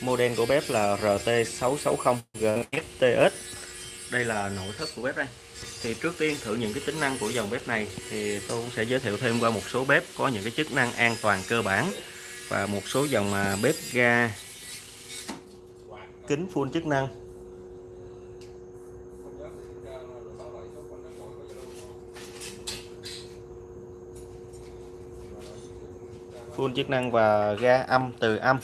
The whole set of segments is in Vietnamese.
Model của bếp là RT660GFTS. Đây là nội thất của bếp đây. Thì trước tiên thử những cái tính năng của dòng bếp này thì tôi cũng sẽ giới thiệu thêm qua một số bếp có những cái chức năng an toàn cơ bản và một số dòng à, bếp ga kính full chức năng. Full chức năng và ga âm từ âm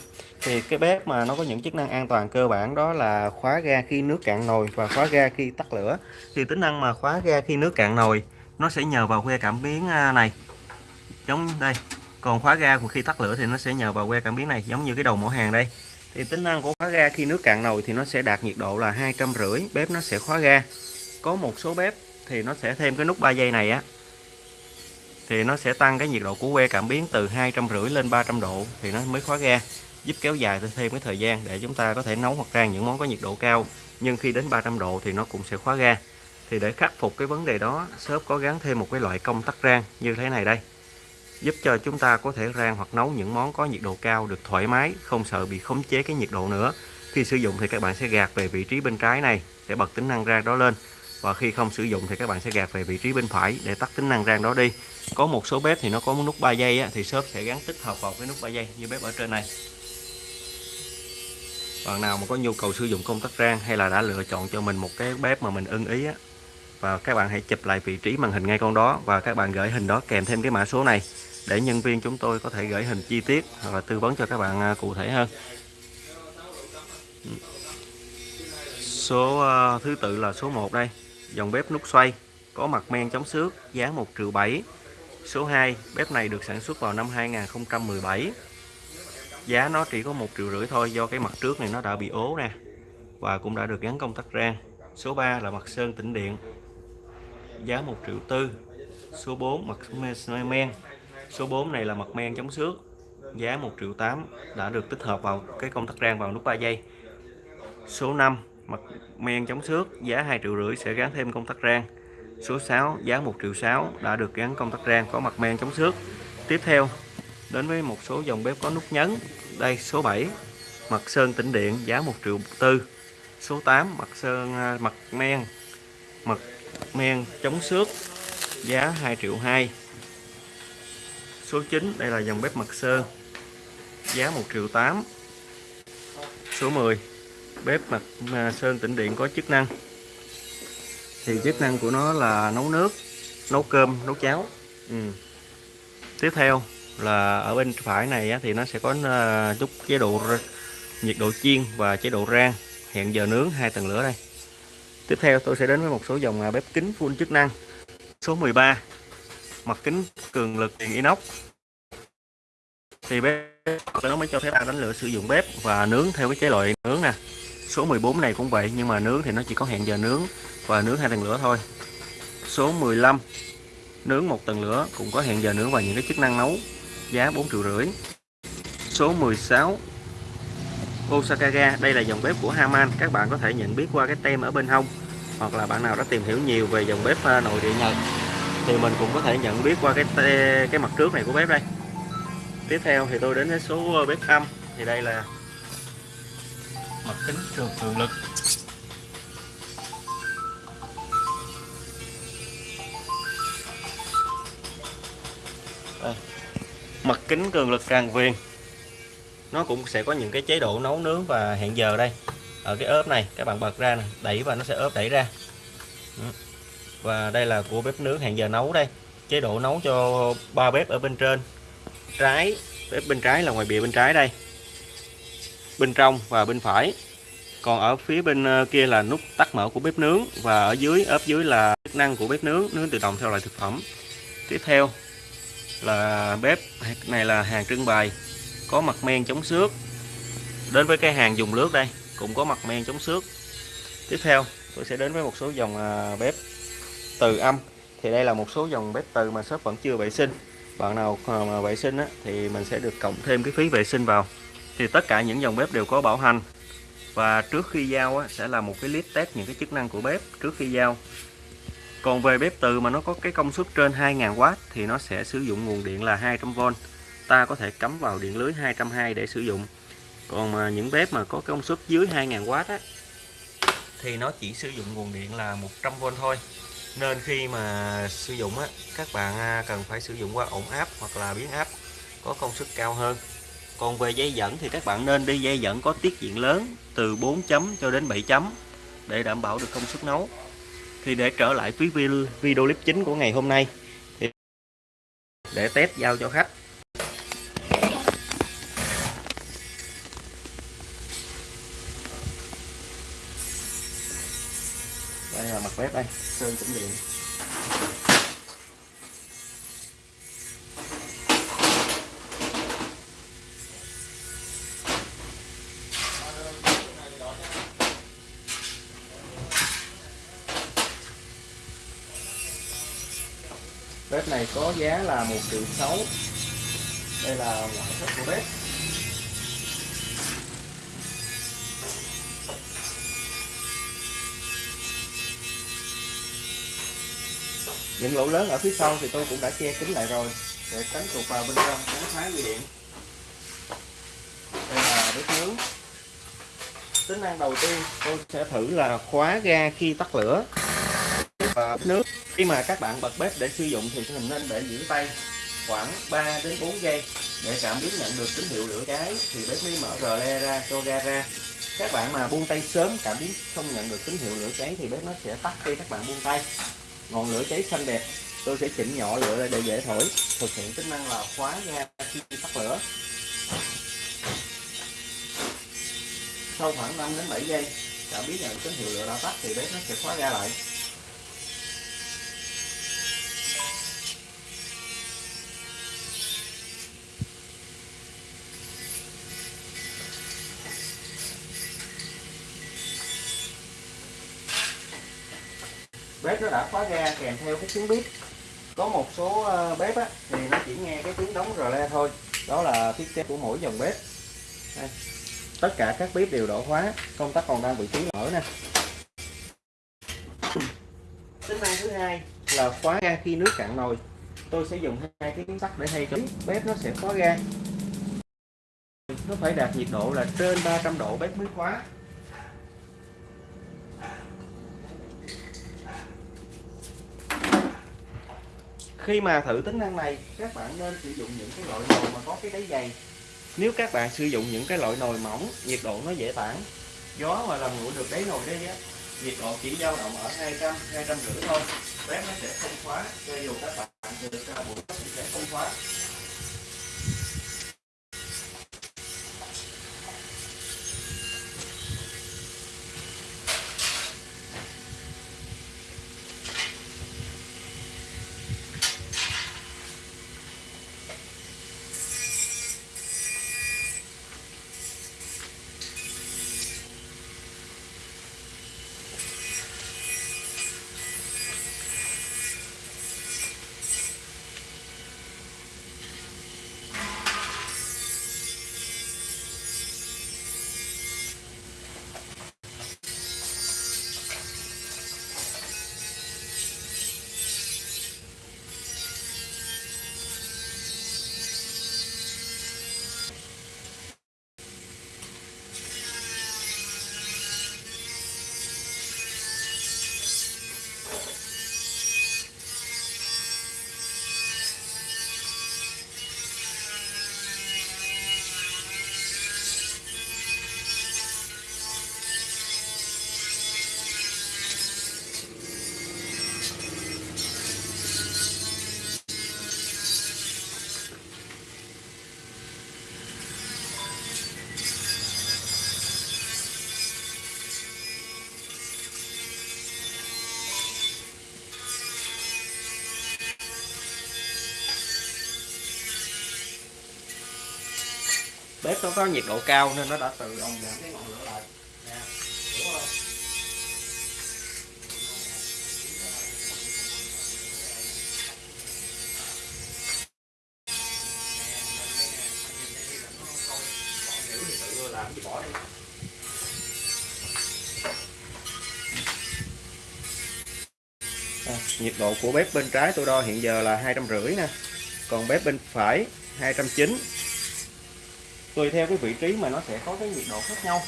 thì cái bếp mà nó có những chức năng an toàn cơ bản đó là khóa ga khi nước cạn nồi và khóa ga khi tắt lửa. Thì tính năng mà khóa ga khi nước cạn nồi, nó sẽ nhờ vào que cảm biến à, này. Giống đây, còn khóa ga của khi tắt lửa thì nó sẽ nhờ vào que cảm biến này, giống như cái đầu mỏ hàng đây. Thì tính năng của khóa ga khi nước cạn nồi thì nó sẽ đạt nhiệt độ là hai trăm rưỡi, bếp nó sẽ khóa ga. Có một số bếp thì nó sẽ thêm cái nút 3 giây này á, thì nó sẽ tăng cái nhiệt độ của que cảm biến từ hai trăm rưỡi lên 300 độ thì nó mới khóa ga giúp kéo dài thêm cái thời gian để chúng ta có thể nấu hoặc rang những món có nhiệt độ cao. Nhưng khi đến 300 độ thì nó cũng sẽ khóa ga. Thì để khắc phục cái vấn đề đó shop có gắn thêm một cái loại công tắc rang như thế này đây. Giúp cho chúng ta có thể rang hoặc nấu những món có nhiệt độ cao được thoải mái không sợ bị khống chế cái nhiệt độ nữa. Khi sử dụng thì các bạn sẽ gạt về vị trí bên trái này để bật tính năng rang đó lên. Và khi không sử dụng thì các bạn sẽ gạt về vị trí bên phải để tắt tính năng rang đó đi. Có một số bếp thì nó có nút 3 giây á, thì shop sẽ gắn tích hợp vào cái nút 3 giây như bếp ở trên này bạn nào mà có nhu cầu sử dụng công tắc rang hay là đã lựa chọn cho mình một cái bếp mà mình ưng ý á, và các bạn hãy chụp lại vị trí màn hình ngay con đó và các bạn gửi hình đó kèm thêm cái mã số này để nhân viên chúng tôi có thể gửi hình chi tiết hoặc là tư vấn cho các bạn à, cụ thể hơn. Số à, thứ tự là số 1 đây. Dòng bếp nút xoay, có mặt men chống xước, giá 1 triệu 7 số 2 bếp này được sản xuất vào năm 2017 giá nó chỉ có một triệu rưỡi thôi, do cái mặt trước này nó đã bị ố nè, và cũng đã được gắn công tắc rang. Số 3 là mặt sơn tĩnh điện, giá 1 triệu tư. Số 4 mặt men. Số 4 này là mặt men chống xước, giá 1 triệu 8 đã được tích hợp vào cái công tắc rang vào nút 3 giây. Số 5 mặt men chống xước, giá 2 triệu rưỡi sẽ gắn thêm công tắc rang. Số 6 giá 1 triệu 6 đã được gắn công tắc rang có mặt men chống xước. Tiếp theo đến với một số dòng bếp có nút nhấn. Đây, số 7 mặt sơn tĩnh điện, giá 1 triệu tư. Số 8 mặt sơn à, mặt men mặt men chống xước, giá 2 triệu 2 số 9 đây là dòng bếp mặt sơn, giá 1 triệu 8 số 10 bếp mặt à, sơn tĩnh điện có chức năng. Thì chức năng của nó là nấu nước, nấu cơm, nấu cháo. Ừ. tiếp theo là ở bên phải này thì nó sẽ có à, chút chế độ nhiệt độ chiên và chế độ rang. Hẹn giờ nướng hai tầng lửa đây. Tiếp theo tôi sẽ đến với một số dòng à, bếp kính full chức năng. Số 13 mặt kính cường lực tiền inox. Thì bếp, nó mới cho phép đánh lửa sử dụng bếp và nướng theo cái chế loại nướng nè. Số 14 này cũng vậy, nhưng mà nướng thì nó chỉ có hẹn giờ nướng và nướng hai tầng lửa thôi. Số 15 nướng một tầng lửa cũng có hẹn giờ nướng và những cái chức năng nấu giá 4 triệu rưỡi. Số 16 Osaka ga. Đây là dòng bếp của Haman. Các bạn có thể nhận biết qua cái tem ở bên hông, hoặc là bạn nào đã tìm hiểu nhiều về dòng bếp à, nội địa Nhật, thì mình cũng có thể nhận biết qua cái cái mặt trước này của bếp đây. Tiếp theo thì tôi đến với số à, bếp âm. Thì đây là mặt kính cường lực. Mặt kính cường lực tràn viền nó cũng sẽ có những cái chế độ nấu nướng và hẹn giờ đây. Ở cái ốp này các bạn bật ra này, đẩy và nó sẽ ốp đẩy ra. Ừ. Và đây là của bếp nướng hẹn giờ nấu đây. Chế độ nấu cho ba bếp ở bên trên. Trái bếp bên trái là ngoài bìa bên trái đây. Bên trong và bên phải. Còn ở phía bên ờ, kia là nút tắt mở của bếp nướng. Và ở dưới ốp dưới là chức năng của bếp nướng nướng tự động theo loại thực phẩm. Tiếp theo là bếp này là hàng trưng bày có mặt men chống xước. Đến với cái hàng dùng nước đây cũng có mặt men chống xước. Tiếp theo tôi sẽ đến với một số dòng à, bếp từ âm. Thì đây là một số dòng bếp từ mà shop vẫn chưa vệ sinh. Bạn nào à, mà vệ sinh á, thì mình sẽ được cộng thêm cái phí vệ sinh vào. Thì tất cả những dòng bếp đều có bảo hành. Và trước khi giao á, sẽ là một cái list test những cái chức năng của bếp trước khi giao còn về bếp từ mà nó có cái công suất trên 2000W thì nó sẽ sử dụng nguồn điện là 200V ta có thể cắm vào điện lưới 220 để sử dụng. Còn mà những bếp mà có công suất dưới 2000W á, thì nó chỉ sử dụng nguồn điện là 100V thôi. Nên khi mà sử dụng á, các bạn à, cần phải sử dụng qua ổn áp hoặc là biến áp có công suất cao hơn. Còn về dây dẫn thì các bạn nên đi dây dẫn có tiết diện lớn từ 4 chấm cho đến 7 chấm để đảm bảo được công suất nấu thì để trở lại với video clip chính của ngày hôm nay, thì để test giao cho khách. Đây là mặt bếp đây. Sơn chỉnh điện bếp này có giá là một triệu sáu. Đây là ngoại thất của bếp những lỗ lớn ở phía sau thì tôi cũng đã che kín lại rồi. Để tránh tụt vào bên trong, tránh thoái bị điện. Đây là bếp nướng. Tính năng đầu tiên, tôi sẽ thử là khóa ga khi tắt lửa và nước. Khi mà các bạn bật bếp để sử dụng thì mình nên để giữ tay khoảng 3 đến 4 giây để cảm biến nhận được tín hiệu lửa cháy. Thì bếp mới mở rờ le ra, cho ga ra. Các bạn mà buông tay sớm, cảm biến không nhận được tín hiệu lửa cháy thì bếp nó sẽ tắt khi các bạn buông tay. Ngọn lửa cháy xanh đẹp, tôi sẽ chỉnh nhỏ lửa để dễ thổi. Thực hiện tính năng là khóa ga khi tắt lửa. Sau khoảng 5 đến 7 giây, cảm biến nhận tín hiệu lửa đã tắt thì bếp nó sẽ khóa ga lại. Bếp nó đã khóa ga kèm theo cái tiếng bếp. Có một số ờ, bếp á, thì nó chỉ nghe cái tiếng đóng rờ le thôi. Đó là thiết kế của mỗi dòng bếp. Đây. tất cả các bếp đều đổ khóa công tắc còn đang vị trí mở nè. Tính năng thứ hai. Là khóa ga khi nước cạn nồi. Tôi sẽ dùng hai cái miếng sắt để thay cho bếp nó sẽ khóa ga. Nó phải đạt nhiệt độ là trên 300 độ bếp mới khóa khi mà thử tính năng này, các bạn nên sử dụng những cái loại nồi mà có cái đáy dày. Nếu các bạn sử dụng những cái loại nồi mỏng, nhiệt độ nó dễ tản. Gió mà làm nguội được đáy nồi đấy á, nhiệt độ chỉ dao động ở 200 200 rưỡi thôi. Bếp nó sẽ không khóa, cho dù các bạn được ra buổi sẽ không khóa. Bếp nó có nhiệt độ cao nên nó đã tự động giảm cái ngọn lửa lại. Nè hiểu không à, nhiệt độ của bếp bên trái tôi đo hiện giờ là hai trăm rưỡi nè còn bếp bên phải hai trăm chín tùy theo cái vị trí mà nó sẽ có cái nhiệt độ khác nhau.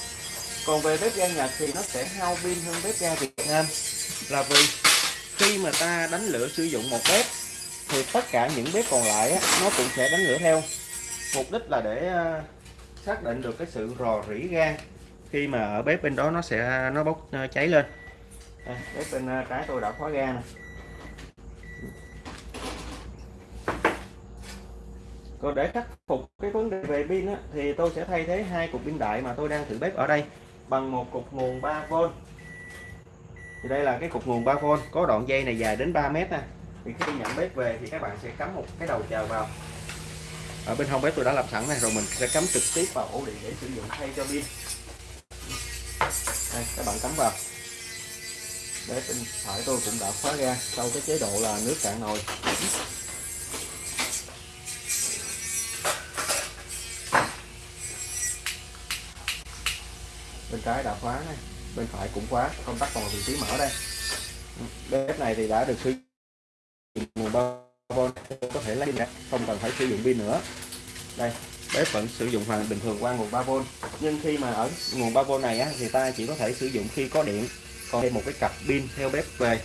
Còn về bếp ga Nhật thì nó sẽ hao pin hơn bếp ga Việt Nam. Là vì khi mà ta đánh lửa sử dụng một bếp thì tất cả những bếp còn lại á, nó cũng sẽ đánh lửa theo. Mục đích là để à, xác định được cái sự rò rỉ ga khi mà ở bếp bên đó nó sẽ à, nó bốc à, cháy lên. À, bếp bên trái tôi đã khóa ga này còn để khắc phục cái vấn đề về pin á, thì tôi sẽ thay thế hai cục pin đại mà tôi đang thử bếp ở đây bằng một cục nguồn 3V thì đây là cái cục nguồn 3V có đoạn dây này dài đến 3 mét nè thì khi nhận bếp về thì các bạn sẽ cắm một cái đầu chờ vào. Ở bên hông bếp tôi đã làm sẵn này rồi mình sẽ cắm trực tiếp vào ổ điện để sử dụng thay cho pin. Đây các bạn cắm vào. Bếp bên phải tôi cũng đã khóa ra sau cái chế độ là nước cạn nồi. Trái đã khóa này. Bên phải cũng khóa công tắc còn vị trí mở đây. Bếp này thì đã được sử dụng nguồn 3V có thể lấy pin không cần phải sử dụng pin nữa. Đây bếp vẫn sử dụng hoàn bình thường qua nguồn 3V nhưng khi mà ở nguồn 3V này á, thì ta chỉ có thể sử dụng khi có điện. Còn thêm một cái cặp pin theo bếp về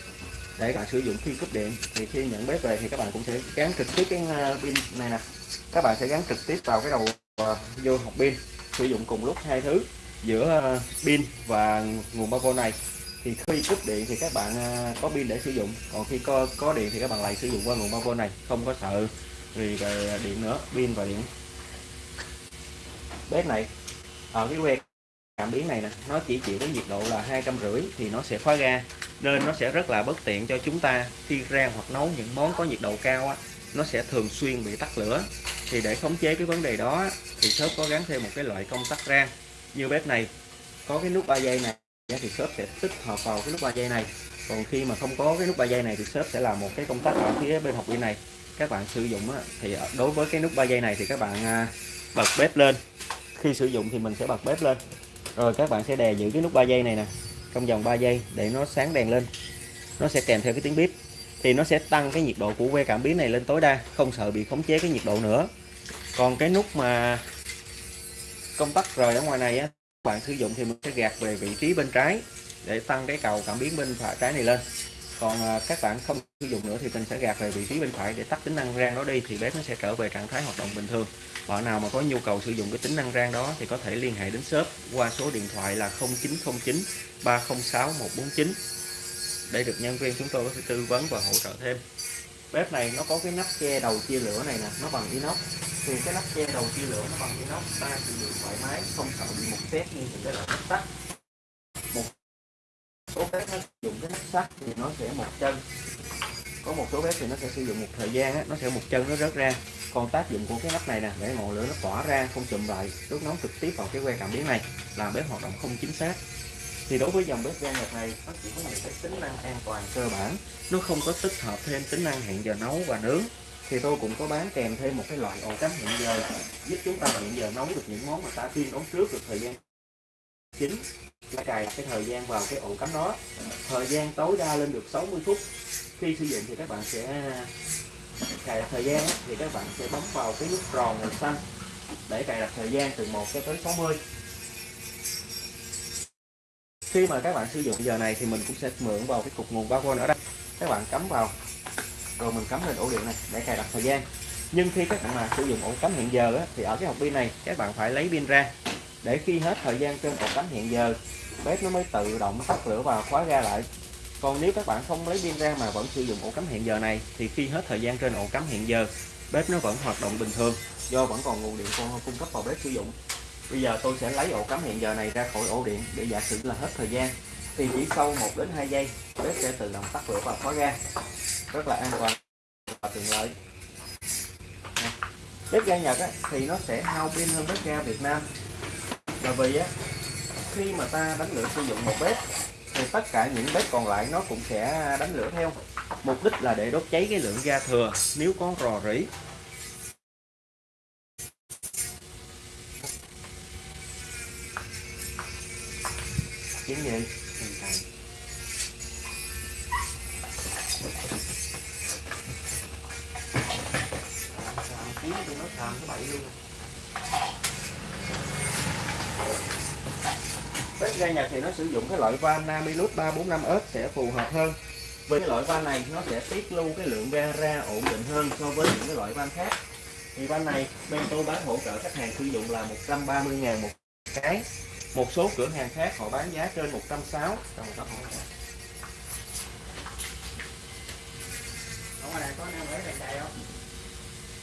để bạn sử dụng khi cúp điện. Thì khi nhận bếp về thì các bạn cũng sẽ gắn trực tiếp cái à, pin này nè. Các bạn sẽ gắn trực tiếp vào cái đầu à, vô hộp pin sử dụng cùng lúc hai thứ giữa ờ, pin và nguồn 3V này. Thì khi cúp điện thì các bạn ờ, có pin để sử dụng. Còn khi có có điện thì các bạn lại sử dụng qua nguồn 3V này, không có sợ vì về điện nữa, pin và điện. Bếp này ở cái que cảm biến này nè, nó chỉ chịu đến nhiệt độ là hai trăm rưỡi thì nó sẽ khóa ga nên nó sẽ rất là bất tiện cho chúng ta khi rang hoặc nấu những món có nhiệt độ cao á, nó sẽ thường xuyên bị tắt lửa. Thì để khống chế cái vấn đề đó thì shop có gắn thêm một cái loại công tắc rang như bếp này, có cái nút 3 dây này thì shop sẽ tích hợp vào cái nút 3 dây này. Còn khi mà không có cái nút 3 dây này thì shop sẽ làm một cái công tắc ở phía bên học viên này. Các bạn sử dụng thì đối với cái nút 3 dây này thì các bạn à, bật bếp lên. Khi sử dụng thì mình sẽ bật bếp lên. Rồi các bạn sẽ đè giữ cái nút 3 dây này nè, trong vòng 3 giây để nó sáng đèn lên. Nó sẽ kèm theo cái tiếng bếp thì nó sẽ tăng cái nhiệt độ của que cảm biến này lên tối đa, không sợ bị khống chế cái nhiệt độ nữa. Còn cái nút mà công tắc rời ở ngoài này á các bạn sử dụng thì mình sẽ gạt về vị trí bên trái để tăng cái cầu cảm biến bên phải trái này lên. Còn à, các bạn không sử dụng nữa thì mình sẽ gạt về vị trí bên phải để tắt tính năng rang đó đi, thì bếp nó sẽ trở về trạng thái hoạt động bình thường. Bạn nào mà có nhu cầu sử dụng cái tính năng rang đó thì có thể liên hệ đến shop qua số điện thoại là 0909 306 149 để được nhân viên chúng tôi có thể tư vấn và hỗ trợ thêm bếp này nó có cái nắp che đầu chia lửa này nè, nó bằng inox. Thì cái nắp che đầu chia lửa nó bằng inox, ta sử dụng thoải mái, không sợ bị một xét như những cái loại nắp sắt. Một số bếp nó dùng cái nắp sắt thì nó sẽ một chân. Có một số bếp thì nó sẽ sử dụng một thời gian nó sẽ một chân nó rớt ra. Còn tác dụng của cái nắp này nè, để ngọn lửa nó tỏa ra, không chùm lại đốt nóng trực tiếp vào cái que cảm biến này, làm bếp hoạt động không chính xác thì đối với dòng bếp ga Nhật này nó chỉ có những cái tính năng an toàn cơ bản. Nó không có tích hợp thêm tính năng hẹn giờ nấu và nướng. Thì tôi cũng có bán kèm thêm một cái loại ổ cắm hẹn giờ, giúp chúng ta hẹn giờ nấu được những món mà ta tiên nấu trước được thời gian chính. Ta cài cái thời gian vào cái ổ cắm đó. Thời gian tối đa lên được 60 phút. Khi sử dụng thì các bạn sẽ cài đặt thời gian, thì các bạn sẽ bấm vào cái nút tròn màu xanh để cài đặt thời gian từ 1 cho tới 60 khi mà các bạn sử dụng giờ này thì mình cũng sẽ mượn vào cái cục nguồn 3V ở đây. Các bạn cắm vào. Rồi mình cắm lên ổ điện này để cài đặt thời gian. Nhưng khi các bạn mà sử dụng ổ cắm hiện giờ á, thì ở cái hộp pin này các bạn phải lấy pin ra. Để khi hết thời gian trên ổ cắm hiện giờ bếp nó mới tự động tắt lửa và khóa ra lại. Còn nếu các bạn không lấy pin ra mà vẫn sử dụng ổ cắm hiện giờ này thì khi hết thời gian trên ổ cắm hiện giờ bếp nó vẫn hoạt động bình thường. Do vẫn còn nguồn điện cung cấp vào bếp sử dụng bây giờ tôi sẽ lấy ổ cắm hẹn giờ này ra khỏi ổ điện để giả sử là hết thời gian. Thì chỉ sau 1 đến 2 giây bếp sẽ tự động tắt lửa và khóa ga. Rất là an toàn và tiện lợi. Bếp ga Nhật á, thì nó sẽ hao pin hơn bếp ga Việt Nam. Là vì á, khi mà ta đánh lửa sử dụng một bếp thì tất cả những bếp còn lại nó cũng sẽ đánh lửa theo. Mục đích là để đốt cháy cái lượng ga thừa. Nếu có rò rỉ chính gì Hãy subscribe cho kênh Ghiền Mì Gõ Để không bếp ga Nhật thì nó sử dụng cái loại van Namilus 345S sẽ phù hợp hơn. Với cái loại van này nó sẽ tiết lưu cái lượng ga ra ổn định hơn so với những cái loại van khác. Thì van này bên tôi bán hỗ trợ khách hàng sử dụng là 130 ngàn một cái một số cửa hàng khác họ bán giá trên 160 trong một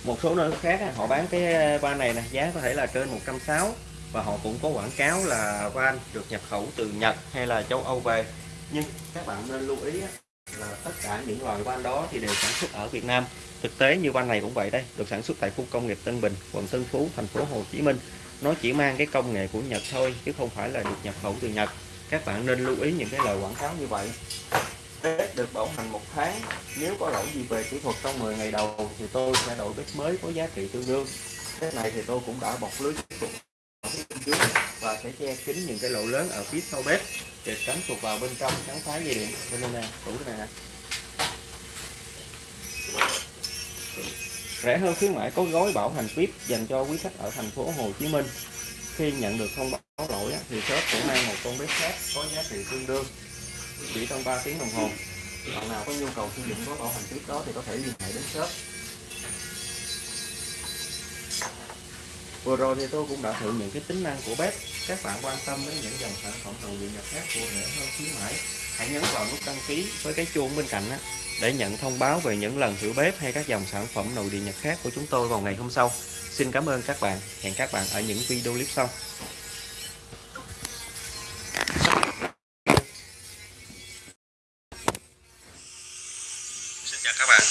một số nơi khác họ bán cái van này nè giá có thể là trên 160 và họ cũng có quảng cáo là van được nhập khẩu từ Nhật hay là châu Âu về. Nhưng các bạn nên lưu ý là tất cả những loại van đó thì đều sản xuất ở Việt Nam. Thực tế như van này cũng vậy đây được sản xuất tại khu công nghiệp Tân Bình quận Tân Phú thành phố Hồ Chí Minh nó chỉ mang cái công nghệ của Nhật thôi, chứ không phải là được nhập khẩu từ Nhật. Các bạn nên lưu ý những cái lời quảng cáo như vậy. Bếp được bảo hành một tháng. Nếu có lỗi gì về kỹ thuật trong 10 ngày đầu thì tôi sẽ đổi bếp mới có giá trị tương đương. Cái này thì tôi cũng đã bọc lưới trước và sẽ che kín những cái lỗ lớn ở phía sau bếp để tránh tụt vào bên trong, tránh phá dây điện. Bên đây nè tủ này nè. Rẻ hơn khuyến mãi có gói bảo hành VIP dành cho quý khách ở thành phố Hồ Chí Minh. Khi nhận được thông báo lỗi thì shop cũng mang một con bếp khác có giá trị tương đương. Chỉ trong 3 tiếng đồng hồ, bạn nào có nhu cầu sử dụng gói bảo hành VIP đó thì có thể liên hệ đến shop. Vừa rồi thì tôi cũng đã thử những cái tính năng của bếp. Các bạn quan tâm đến những dòng sản phẩm đồ điện nhập khác của rẻ hơn khuyến mãi hãy nhấn vào nút đăng ký với cái chuông bên cạnh đó để nhận thông báo về những lần thử bếp hay các dòng sản phẩm nội địa nhật khác của chúng tôi vào ngày hôm sau. Xin cảm ơn các bạn. Hẹn các bạn ở những video clip sau. Xin chào các bạn.